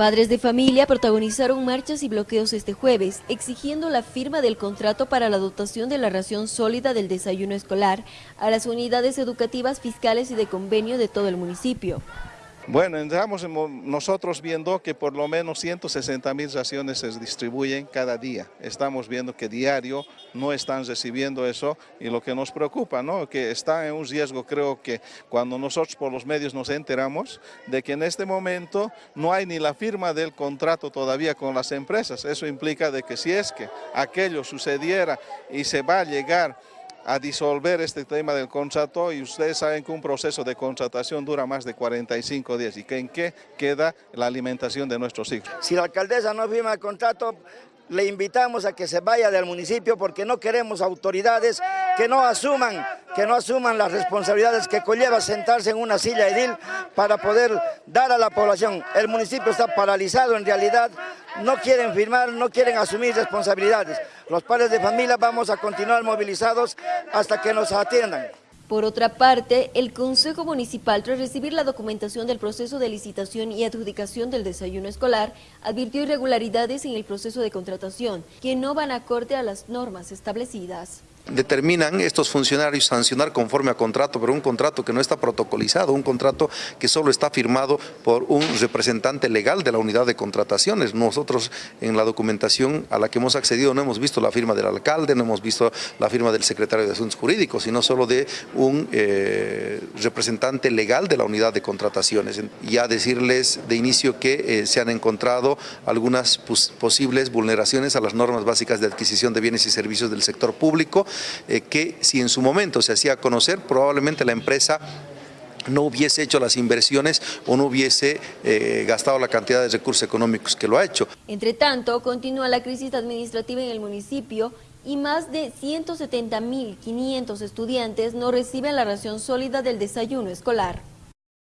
Padres de familia protagonizaron marchas y bloqueos este jueves, exigiendo la firma del contrato para la dotación de la ración sólida del desayuno escolar a las unidades educativas fiscales y de convenio de todo el municipio. Bueno, estamos nosotros viendo que por lo menos 160 mil raciones se distribuyen cada día. Estamos viendo que diario no están recibiendo eso y lo que nos preocupa, ¿no? que está en un riesgo, creo que cuando nosotros por los medios nos enteramos de que en este momento no hay ni la firma del contrato todavía con las empresas. Eso implica de que si es que aquello sucediera y se va a llegar a disolver este tema del contrato y ustedes saben que un proceso de contratación dura más de 45 días y que en qué queda la alimentación de nuestros hijos. Si la alcaldesa no firma el contrato, le invitamos a que se vaya del municipio porque no queremos autoridades que no asuman, que no asuman las responsabilidades que conlleva sentarse en una silla edil para poder dar a la población. El municipio está paralizado en realidad, no quieren firmar, no quieren asumir responsabilidades. Los padres de familia vamos a continuar movilizados hasta que nos atiendan. Por otra parte, el Consejo Municipal, tras recibir la documentación del proceso de licitación y adjudicación del desayuno escolar, advirtió irregularidades en el proceso de contratación, que no van acorde a las normas establecidas determinan estos funcionarios sancionar conforme a contrato, pero un contrato que no está protocolizado, un contrato que solo está firmado por un representante legal de la unidad de contrataciones. Nosotros en la documentación a la que hemos accedido no hemos visto la firma del alcalde, no hemos visto la firma del secretario de Asuntos Jurídicos, sino solo de un eh, representante legal de la unidad de contrataciones. Ya decirles de inicio que eh, se han encontrado algunas posibles vulneraciones a las normas básicas de adquisición de bienes y servicios del sector público, eh, que si en su momento se hacía conocer, probablemente la empresa no hubiese hecho las inversiones o no hubiese eh, gastado la cantidad de recursos económicos que lo ha hecho. Entre tanto, continúa la crisis administrativa en el municipio y más de 170.500 estudiantes no reciben la ración sólida del desayuno escolar.